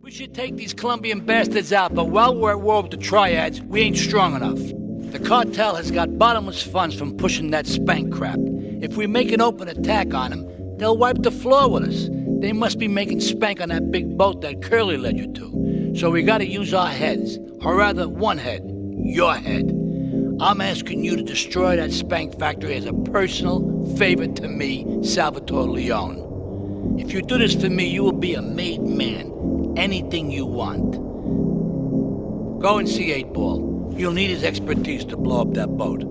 We should take these Colombian bastards out, but while we're at war with the triads, we ain't strong enough. The cartel has got bottomless funds from pushing that spank crap. If we make an open attack on them, they'll wipe the floor with us. They must be making spank on that big boat that Curly led you to. So we gotta use our heads, or rather one head, your head. I'm asking you to destroy that spank factory as a personal favor to me, Salvatore Leone. If you do this for me, you will be a made man anything you want. Go and see 8 Ball. You'll need his expertise to blow up that boat.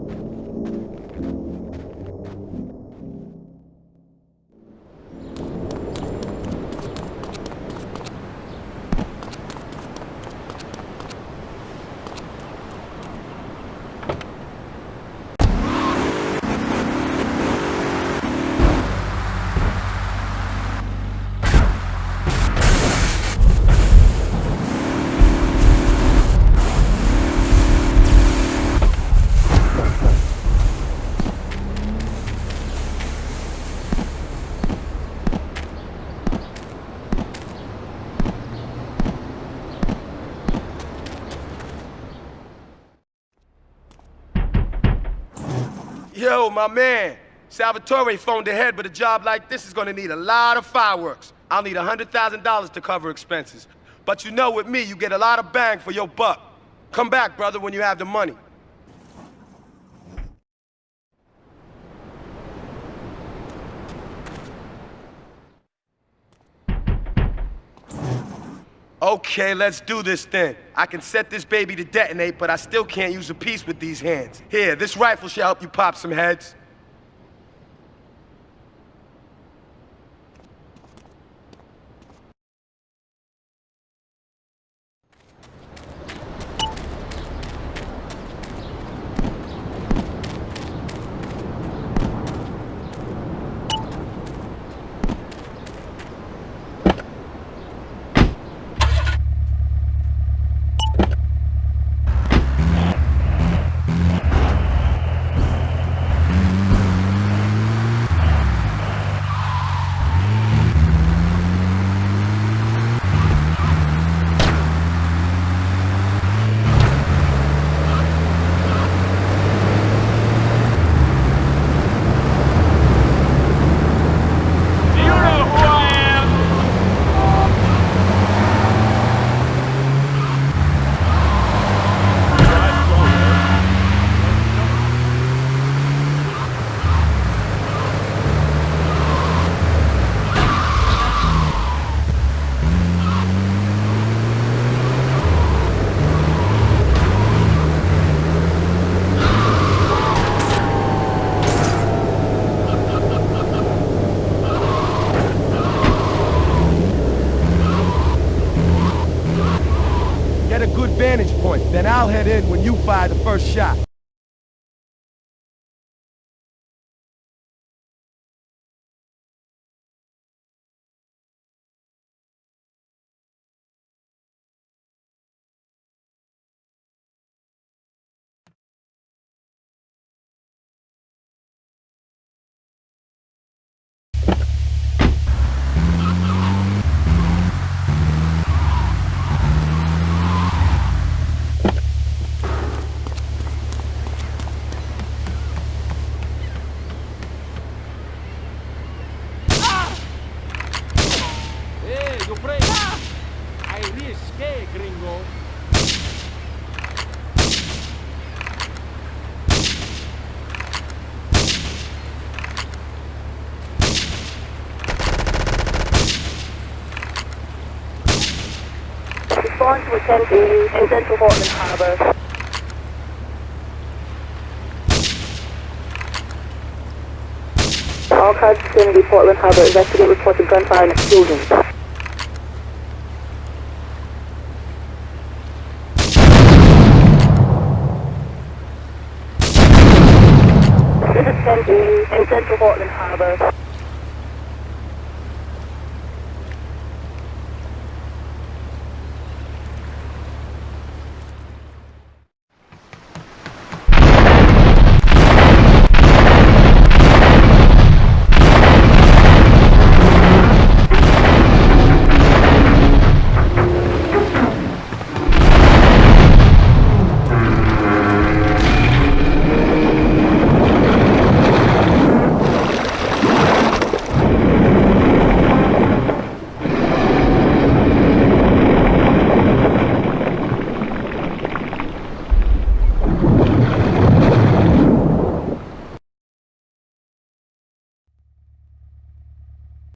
Yo, my man. Salvatore phoned ahead, but a job like this is gonna need a lot of fireworks. I'll need $100,000 to cover expenses. But you know with me, you get a lot of bang for your buck. Come back, brother, when you have the money. Okay, let's do this then. I can set this baby to detonate, but I still can't use a piece with these hands. Here, this rifle should help you pop some heads. Do you know who I am? Get a good vantage point, then I'll head in when you fire the first shot. Hey, you pray. I gringo. Respond to attend to in Central Portland Harbor. All cars vicinity Portland Harbor. Investigate reports of gunfire and explosions. 10 in Central Portland Harbor.